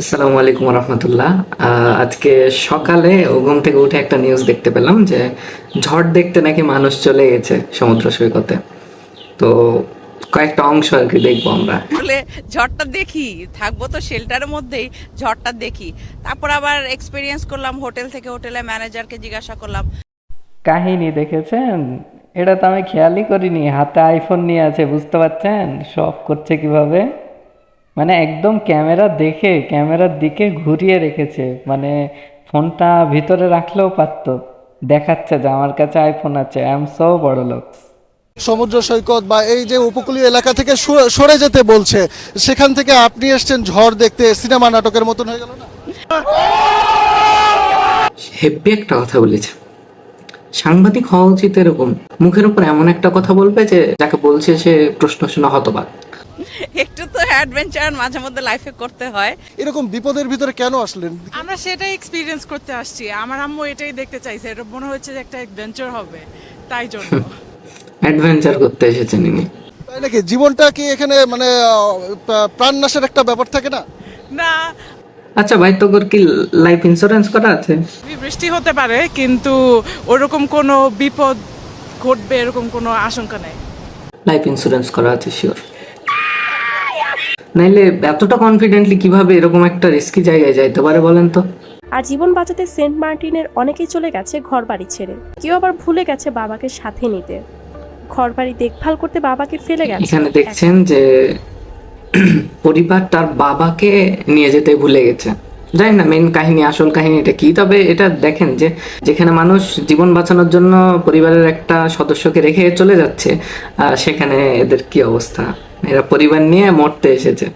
আসসালামু আলাইকুম রহমতুল্লাহ। আজকে সকালে ও ঘুম থেকে উঠে একটা নিউজ দেখতে পেলাম যে ঝড় দেখতে নাকি মানুষ চলে গেছে সমুদ্র সৈকতে। তো কয়েকটা অংশ আর কি দেখব আমরা। বলে ঝড়টা দেখি থাকব তো শেল্টারের মধ্যেই ঝড়টা দেখি। তারপর আবার এক্সপিরিয়েন্স করলাম হোটেল থেকে হোটেলে ম্যানেজারকে জিজ্ঞাসা করলাম। কাহিনী দেখেছেন? এটা তো আমি খেয়ালই করিনি হাতে আইফোন নিয়ে আছে বুঝতে পারছেন? সব করছে কীভাবে? মানে একদম ক্যামেরা দেখে ক্যামেরার দিকে ঘুরিয়ে রেখেছে। মানে ফোনটা ভিতরে রাখলেও পারতো। দেখাচ্ছে যে আমার কাছে আইফোন আছে আই এম সো বড় লোক সমুদ্র সৈকত বা এই যে উপকূলীয় এলাকা থেকে সরে- সরে যেতে বলছে সেখান থেকে আপনি এসছেন ঝড় দেখতে সিনেমা নাটকের মতন হয়ে গেল না? হেব্বি একটা কথা বলেছে। সাংবাদিক হওয়া উচিত এরকম। মুখের উপর এমন একটা কথা বলবে যে যাকে বলছে সে প্রশ্ন শোনা হতবাক। একটু তো অ্যাডভেঞ্চার মাঝে মধ্যে লাইফে করতে হয়। এরকম বিপদের ভিতরে কেন আসলেন? আমরা সেটাই এক্সপিরিয়েন্স করতে আসছি। আমার আম্মু এটাই দেখতে চাইছে। এটা মনে হচ্ছে যে একটা অ্যাডভেঞ্চার হবে। তাই জন্য। অ্যাডভেঞ্চার করতে এসেছেন ইনি। তাই নাকি? জীবনটা কি এখানে মানে প্রাণনাশের একটা ব্যাপার থাকে না? না। আচ্ছা ভাই তোর কি লাইফ ইন্স্যুরেন্স করা আছে? বৃষ্টি হতে পারে কিন্তু ওরকম কোনো বিপদ ঘটবে এরকম কোনো আশঙ্কা নেই। লাইফ ইন্স্যুরেন্স করা আছে শিওর নাইলে এতটা কনফিডেন্টলি কীভাবে এরকম একটা রিস্কি জায়গায় যাইতে পারে বলেন তো? আর জীবন বাঁচাতে সেন্ট মার্টিনের অনেকেই চলে গেছে ঘর বাড়ি ছেড়ে। কেউ আবার ভুলে গেছে বাবাকে সাথে নিতে। ঘরবাড়ি দেখভাল করতে বাবাকে ফেলে গেছে। এখানে দেখছেন যে পরিবার তার বাবাকে নিয়ে যেতে ভুলে গেছে। জানি না মেন কাহিনী আসল কাহিনীটা কি? তবে এটা দেখেন যে যেখানে মানুষ জীবন বাঁচানোর জন্য পরিবারের একটা সদস্যকে রেখে চলে যাচ্ছে সেখানে এদের কি অবস্থা? এরা পরিবার নিয়ে মরতে এসেছে।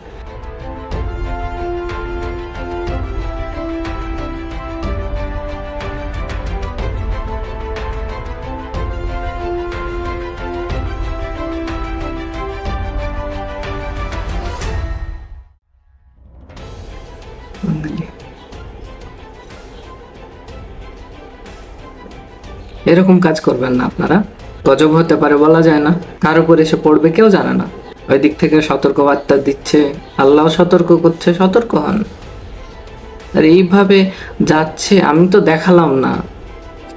এরকম কাজ করবেন না আপনারা। গজব হতে পারে বলা যায় না। কার উপর এসে পড়বে কেউ জানে না। ওই দিক থেকে সতর্ক বার্তা দিচ্ছে, আল্লাহ সতর্ক করছে, সতর্ক হন। আর এইভাবে যাচ্ছে, আমি তো দেখালাম না।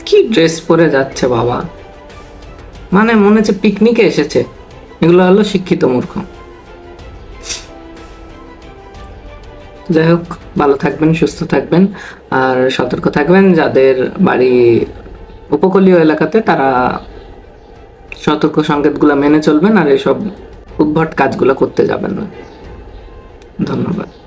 কি ড্রেস পরে যাচ্ছে বাবা? মানে মনে হচ্ছে পিকনিকে এসেছে। এগুলো হলো শিক্ষিত মূর্খ। যাই হোক, ভালো থাকবেন, সুস্থ থাকবেন, আর সতর্ক থাকবেন যাদের বাড়ি উপকূলীয় এলাকাতে, তারা সতর্ক সংকেতগুলো মেনে চলবেন আর এসব উদ্ভট কাজগুলো করতে যাবেন না। ধন্যবাদ।